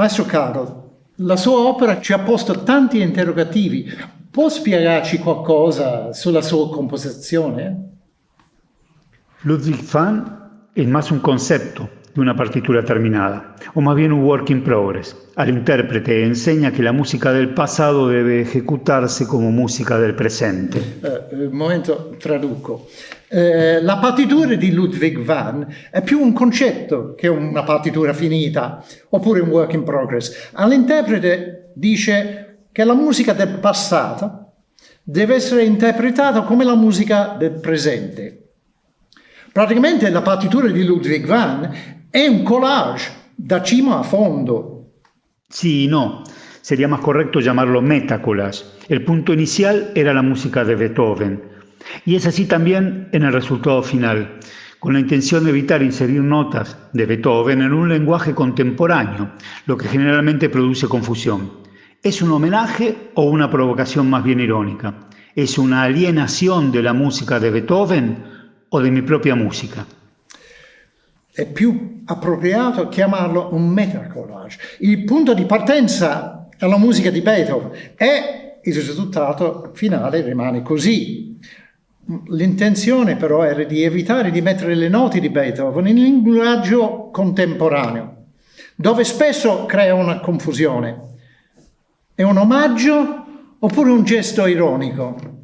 Maestro Carol, la sua opera ci ha posto tanti interrogativi. Può spiegarci qualcosa sulla sua composizione? Ludwig van es más un concepto de una partitura terminada, o más bien un work in progress. Al intérprete enseña que la música del pasado debe ejecutarse como música del presente. Eh, un momento, traduco. Eh, la partitura di Ludwig van è più un concetto che una partitura finita, oppure un work in progress. All'interprete dice che la musica del passato deve essere interpretata come la musica del presente. Praticamente la partitura di Ludwig van è un collage da cima a fondo. Y no. Sería más correcto llamarlo metacollage. El punto inicial era la música de Beethoven. Y es así también en el resultado final, con la intención de evitar inserir notas de Beethoven en un lenguaje contemporáneo, lo que generalmente produce confusión. ¿Es un homenaje o una provocación más bien irónica? ¿Es una alienación de la música de Beethoven o di mia propria musica. È più appropriato chiamarlo un metacollage. Il punto di partenza è la musica di Beethoven e il risultato finale rimane così. L'intenzione però era di evitare di mettere le note di Beethoven in linguaggio contemporaneo, dove spesso crea una confusione. È un omaggio oppure un gesto ironico?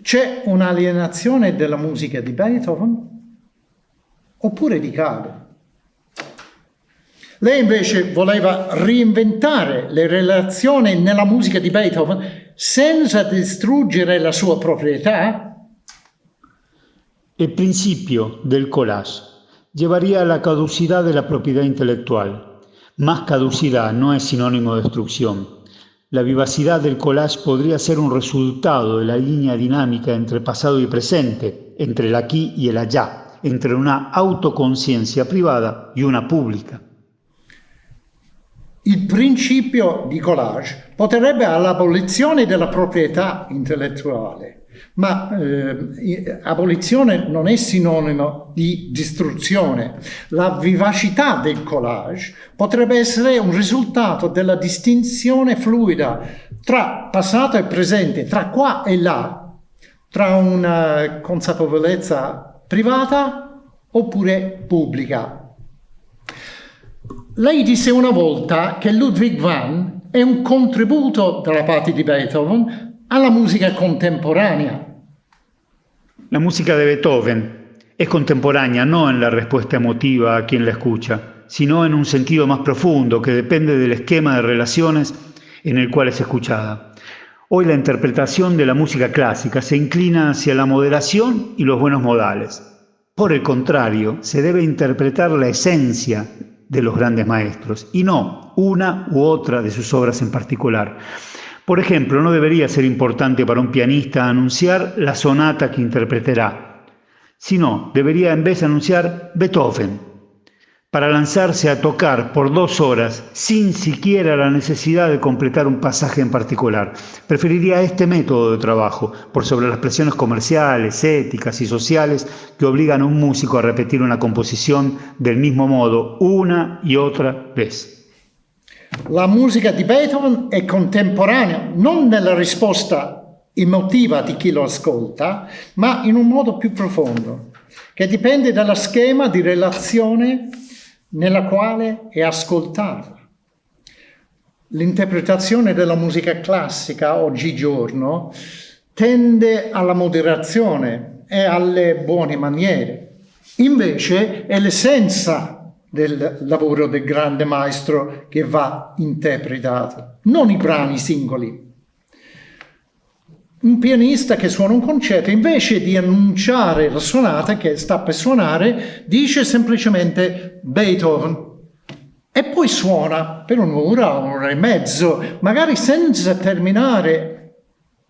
C'è un'alienazione della musica di Beethoven oppure di Caro? Lei invece voleva reinventare le relazioni nella musica di Beethoven senza distruggere la sua proprietà? Il principio del collage llevaría a la caducidad de la propiedad intelectual. Más caducidad no es sinónimo de destrucción. La vivacidad del collage podría ser un resultado de la línea dinámica entre pasado y presente, entre el aquí y el allá, entre una autoconciencia privada y una pubblica. Il principio di collage porterebbe all'abolizione della proprietà intellettuale Ma eh, abolizione non è sinonimo di distruzione. La vivacità del collage potrebbe essere un risultato della distinzione fluida tra passato e presente, tra qua e là, tra una consapevolezza privata oppure pubblica. Lei disse una volta che Ludwig van è un contributo dalla parte di Beethoven a la música contemporánea. La música de Beethoven es contemporánea no en la respuesta emotiva a quien la escucha, sino en un sentido más profundo que depende del esquema de relaciones en el cual es escuchada. Hoy la interpretación de la música clásica se inclina hacia la moderación y los buenos modales. Por el contrario, se debe interpretar la esencia de los grandes maestros y no una u otra de sus obras en particular. Por ejemplo, no debería ser importante para un pianista anunciar la sonata que interpretará, sino debería en vez anunciar Beethoven, para lanzarse a tocar por dos horas sin siquiera la necesidad de completar un pasaje en particular. Preferiría este método de trabajo por sobre las presiones comerciales, éticas y sociales que obligan a un músico a repetir una composición del mismo modo una y otra vez. La musica di Beethoven è contemporanea non nella risposta emotiva di chi lo ascolta, ma in un modo più profondo, che dipende dallo schema di relazione nella quale è ascoltata. L'interpretazione della musica classica oggigiorno tende alla moderazione e alle buone maniere. Invece è l'essenza del lavoro del grande maestro che va interpretato, non i brani singoli. Un pianista che suona un concerto, invece di annunciare la suonata che sta per suonare, dice semplicemente Beethoven. E poi suona per un'ora, un'ora e mezzo, magari senza terminare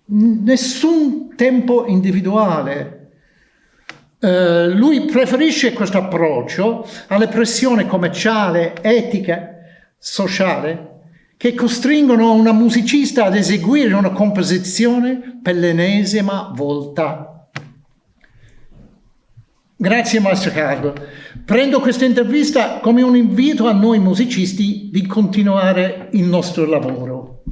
nessun tempo individuale. Eh, lui preferisce questo approccio alle pressioni commerciale, etica, sociale, che costringono una musicista ad eseguire una composizione per l'ennesima volta. Grazie Maestro Carlo. Prendo questa intervista come un invito a noi musicisti di continuare il nostro lavoro.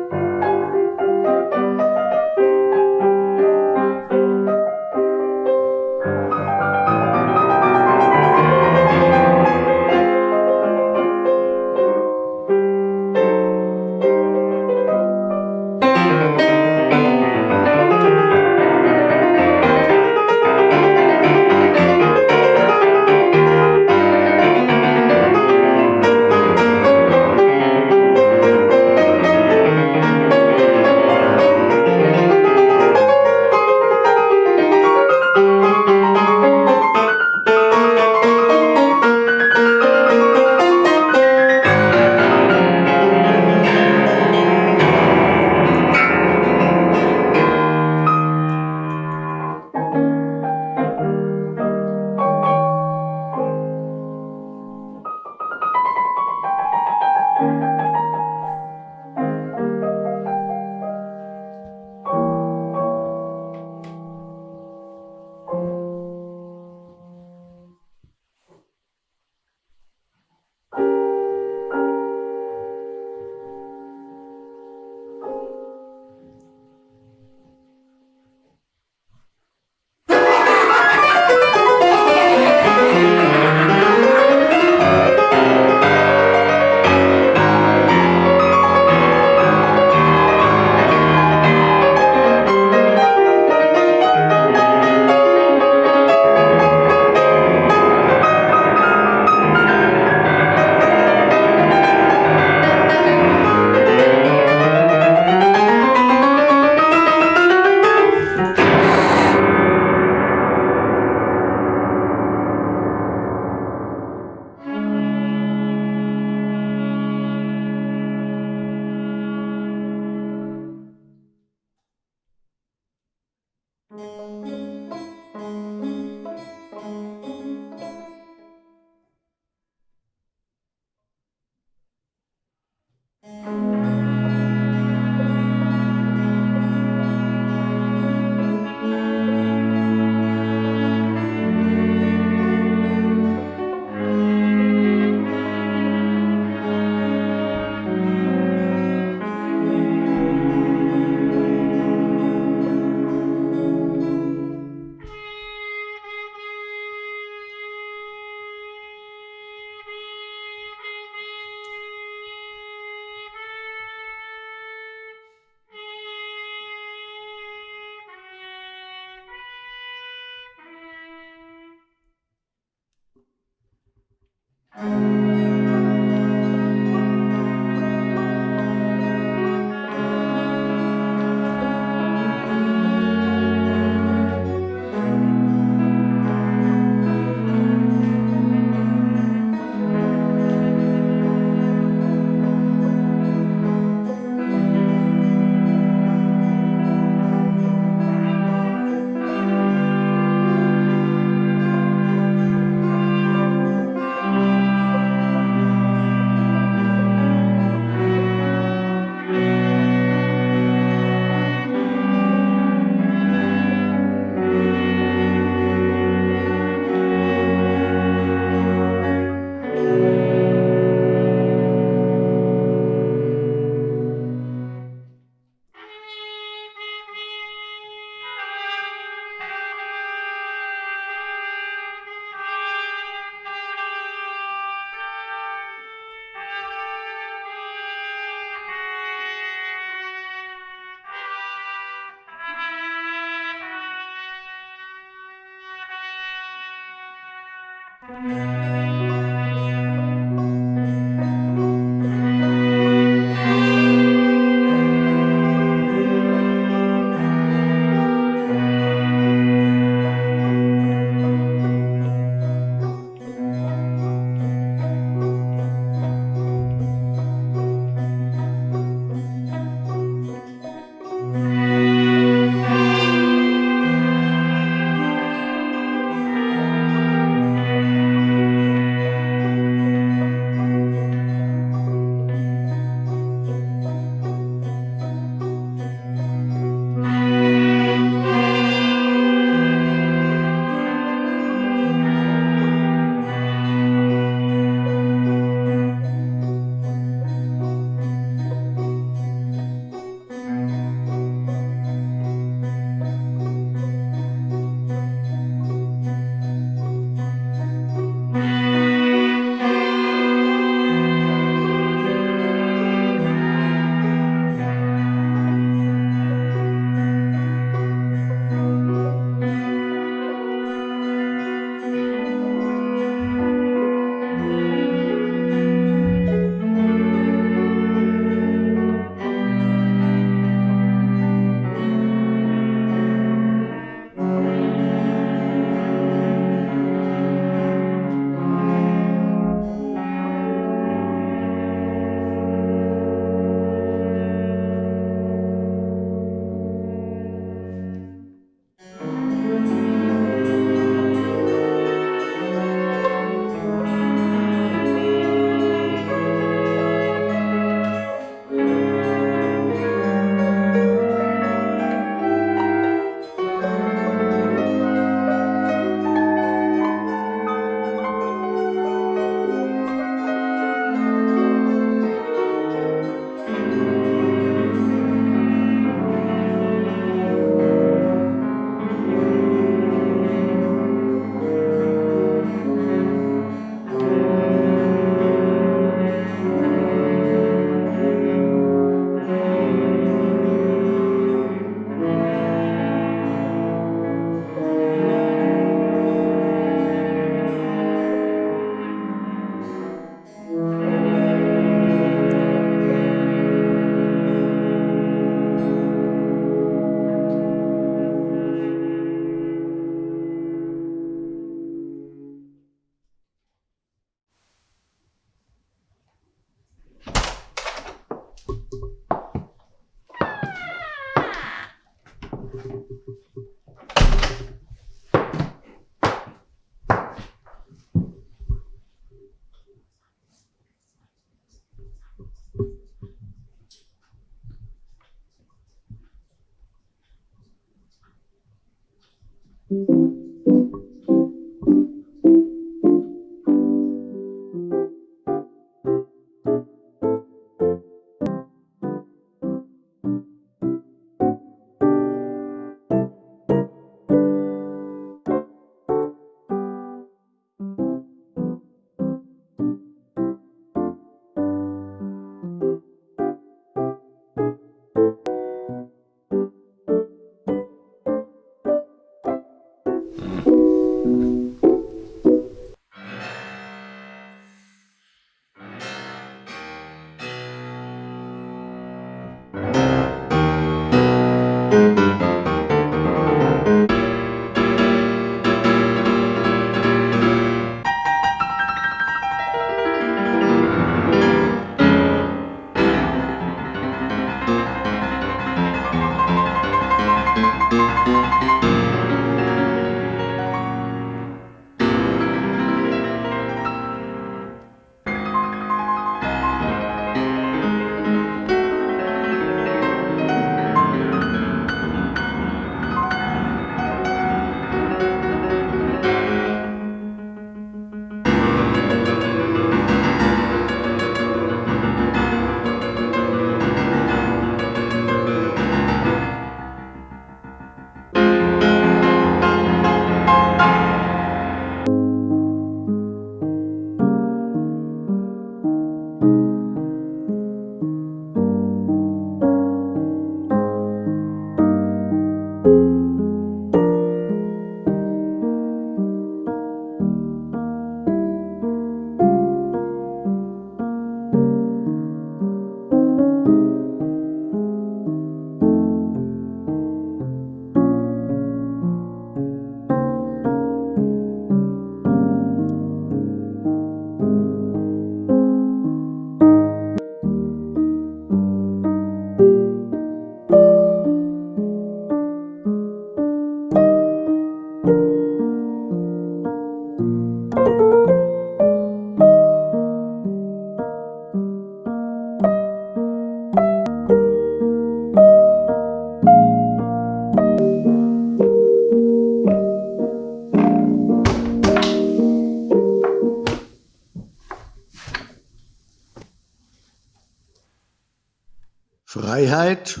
Freiheit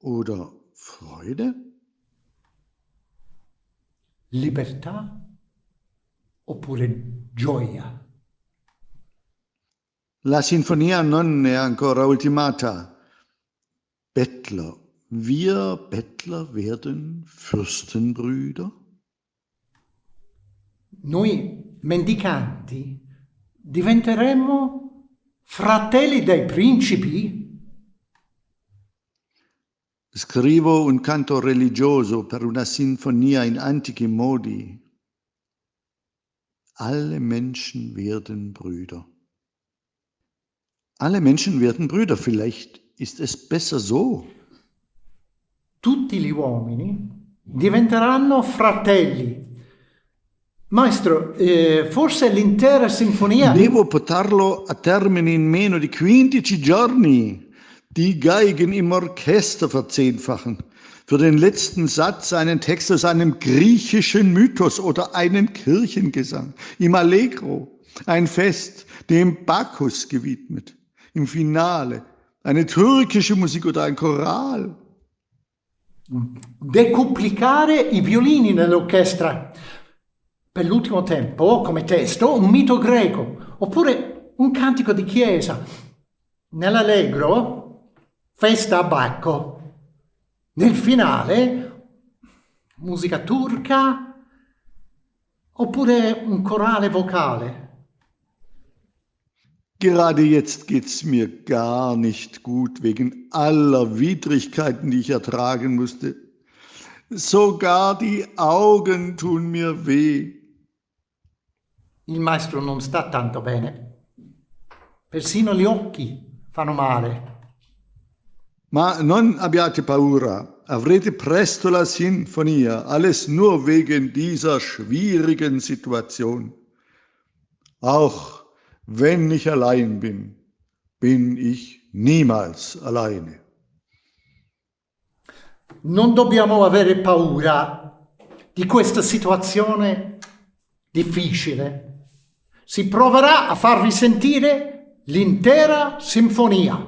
oder Freude? Libertà oppure gioia? La sinfonia non è ancora ultimata. Bettler, wir Bettler werden Fürstenbrüder? Noi mendicanti diventeremo fratelli dei principi? Scrivo un canto religioso per una sinfonia in antichi modi. Alle Menschen werden Brüder. Alle Menschen werden Brüder, vielleicht ist es besser so. Tutti gli uomini diventeranno fratelli. Maestro, eh, forse l'intera sinfonia... Devo portarlo a termine in meno di 15 giorni. Die Geigen im Orchester verzehnfachen. Für den letzten Satz einen Text aus einem griechischen Mythos oder einen Kirchengesang. Im Allegro ein Fest dem Bacchus gewidmet. Im Finale eine türkische Musik oder ein Choral. Decuplicare i violini nell'orchestra. Per l'ultimo tempo, come testo, un mito greco, oppure un cantico di chiesa. Nell'allegro festa a Bacco. Nel finale, musica turca oppure un corale vocale. Gerade jetzt geht's mir gar nicht gut wegen aller Widrigkeiten, die ich ertragen musste. Sogar die Augen tun mir weh. Il maestro non sta tanto bene. Persino gli occhi fanno male. Ma non abbiate paura, avrete presto la sinfonia, alles nur wegen dieser schwierigen Situation. Auch wenn ich allein bin, bin ich niemals alleine. Non dobbiamo avere paura di questa situazione difficile. Si proverà a farvi sentire l'intera sinfonia.